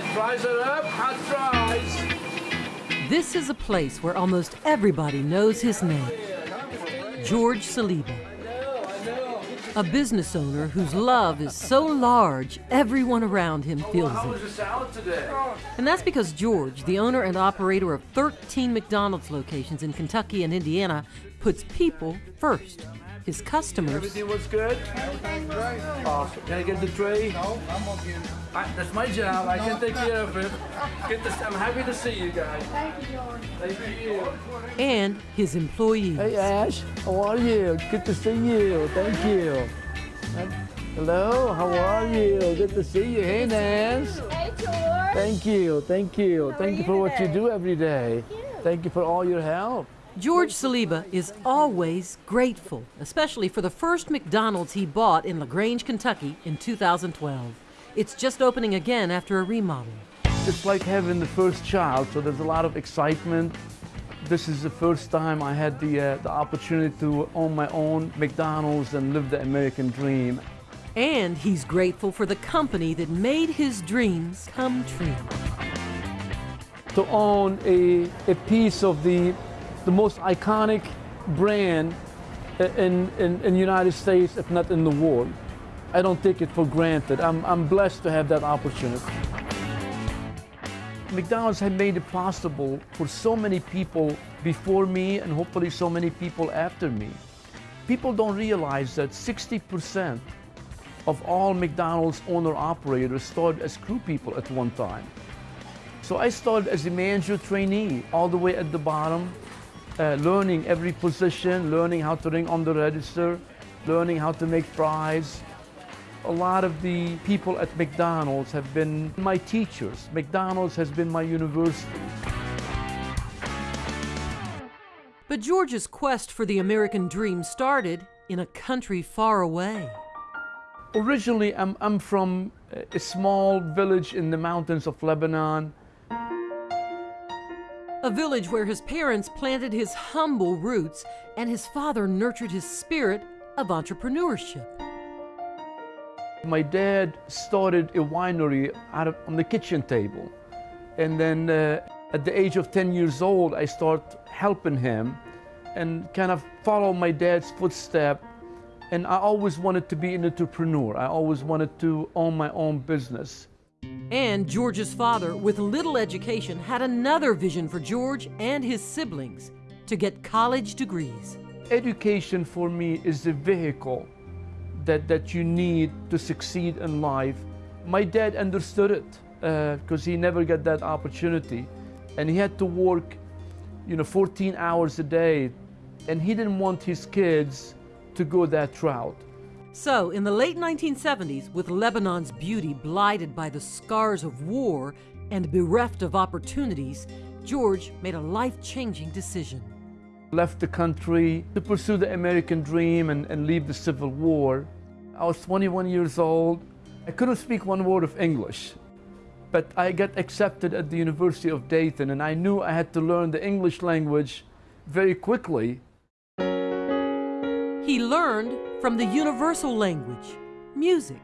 right, fries are up, hot fries. This is a place where almost everybody knows his name George Saliba. A business owner whose love is so large, everyone around him oh, feels it. the salad today? And that's because George, the owner and operator of 13 McDonald's locations in Kentucky and Indiana, puts people first. His customers Everything was good? Everything was good. Awesome. Can I get the tray? No, I'm okay. I, that's my job. I can take care of it. Get this. I'm happy to see you guys. Thank you, George. Thank you. and his employees. Hey Ash, how are you? Good to see you. Thank you. Hello, how are you? Good to see you. Hey Nance. Hey, George. Thank you, thank you. How Thank are you for you what you do every day. Thank you for all your help. George Saliba is always grateful, especially for the first McDonald's he bought in LaGrange, Kentucky in 2012. It's just opening again after a remodel. It's like having the first child, so there's a lot of excitement. This is the first time I had the, uh, the opportunity to own my own McDonald's and live the American dream. And he's grateful for the company that made his dreams come true. To own a, a piece of the, the most iconic brand in, in, in the United States, if not in the world. I don't take it for granted. I'm, I'm blessed to have that opportunity. McDonald's had made it possible for so many people before me and hopefully so many people after me. People don't realize that 60% of all McDonald's owner operators started as crew people at one time. So I started as a manager trainee all the way at the bottom, uh, learning every position, learning how to ring on the register, learning how to make fries, a lot of the people at McDonald's have been my teachers. McDonald's has been my university. But George's quest for the American dream started in a country far away. Originally, I'm, I'm from a small village in the mountains of Lebanon. A village where his parents planted his humble roots and his father nurtured his spirit of entrepreneurship. My dad started a winery out of, on the kitchen table. And then uh, at the age of 10 years old, I start helping him and kind of follow my dad's footstep. And I always wanted to be an entrepreneur. I always wanted to own my own business. And George's father, with little education, had another vision for George and his siblings to get college degrees. Education for me is the vehicle that, that you need to succeed in life. My dad understood it uh, because he never got that opportunity. And he had to work, you know, 14 hours a day. And he didn't want his kids to go that route. So, in the late 1970s, with Lebanon's beauty blighted by the scars of war and bereft of opportunities, George made a life changing decision. Left the country to pursue the American dream and, and leave the Civil War. I was 21 years old. I couldn't speak one word of English, but I got accepted at the University of Dayton, and I knew I had to learn the English language very quickly. He learned from the universal language, music.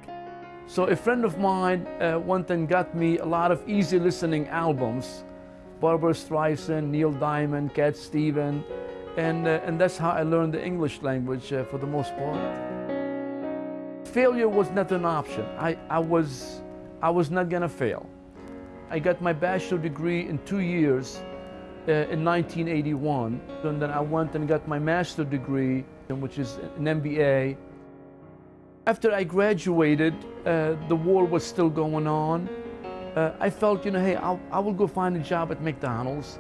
So a friend of mine uh, went and got me a lot of easy listening albums, Barbra Streisand, Neil Diamond, Cat Stevens, and, uh, and that's how I learned the English language uh, for the most part. Failure was not an option. I, I, was, I was not gonna fail. I got my bachelor degree in two years in 1981, and then I went and got my master's degree, which is an MBA. After I graduated, uh, the war was still going on. Uh, I felt, you know, hey, I'll, I will go find a job at McDonald's.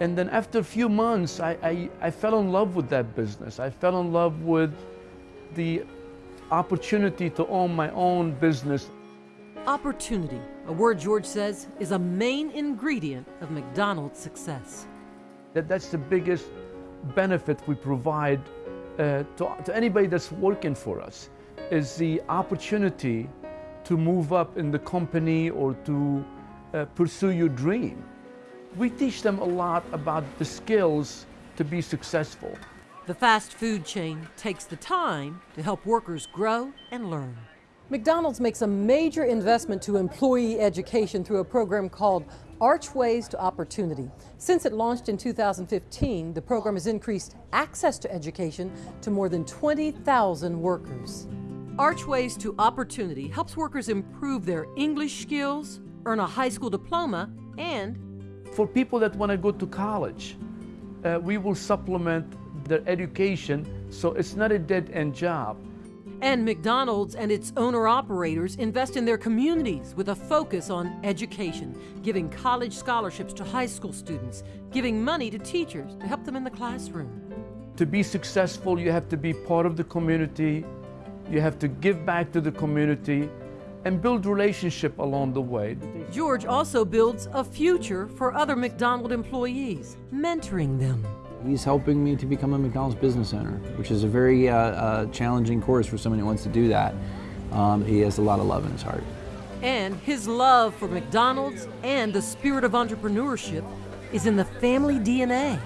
And then after a few months, I, I, I fell in love with that business. I fell in love with the opportunity to own my own business. Opportunity, a word George says is a main ingredient of McDonald's success. That, that's the biggest benefit we provide uh, to, to anybody that's working for us, is the opportunity to move up in the company or to uh, pursue your dream. We teach them a lot about the skills to be successful. The fast food chain takes the time to help workers grow and learn. McDonald's makes a major investment to employee education through a program called Archways to Opportunity. Since it launched in 2015, the program has increased access to education to more than 20,000 workers. Archways to Opportunity helps workers improve their English skills, earn a high school diploma, and For people that want to go to college, uh, we will supplement their education so it's not a dead end job. And McDonald's and its owner operators invest in their communities with a focus on education, giving college scholarships to high school students, giving money to teachers to help them in the classroom. To be successful, you have to be part of the community, you have to give back to the community, and build relationship along the way. George also builds a future for other McDonald employees, mentoring them. He's helping me to become a McDonald's business owner, which is a very uh, uh, challenging course for someone who wants to do that. Um, he has a lot of love in his heart. And his love for McDonald's and the spirit of entrepreneurship is in the family DNA.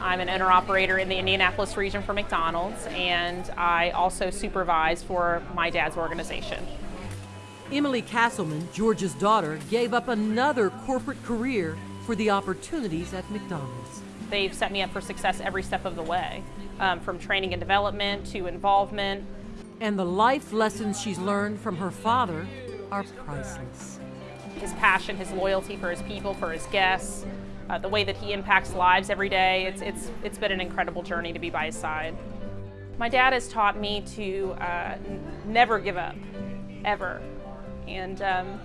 I'm an owner operator in the Indianapolis region for McDonald's, and I also supervise for my dad's organization. Emily Castleman, George's daughter, gave up another corporate career for the opportunities at McDonald's. They've set me up for success every step of the way, um, from training and development to involvement. And the life lessons she's learned from her father are priceless. His passion, his loyalty for his people, for his guests, uh, the way that he impacts lives every day, it's, it's, it's been an incredible journey to be by his side. My dad has taught me to uh, never give up, ever, and um,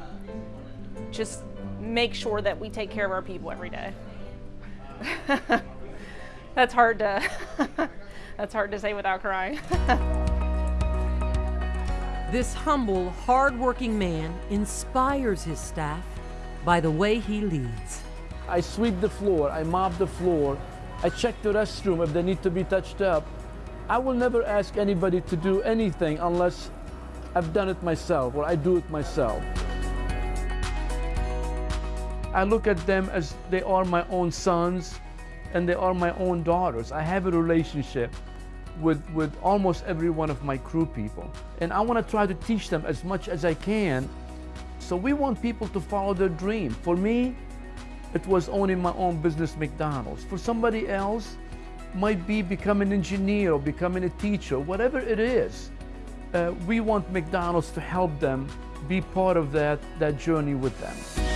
just make sure that we take care of our people every day. that's hard to that's hard to say without crying. This humble, hard-working man inspires his staff by the way he leads. I sweep the floor, I mop the floor, I check the restroom if they need to be touched up. I will never ask anybody to do anything unless I've done it myself or I do it myself. I look at them as they are my own sons and they are my own daughters. I have a relationship with, with almost every one of my crew people. And I want to try to teach them as much as I can. So we want people to follow their dream. For me, it was owning my own business, McDonald's. For somebody else, might be becoming an engineer or becoming a teacher, whatever it is. Uh, we want McDonald's to help them be part of that, that journey with them.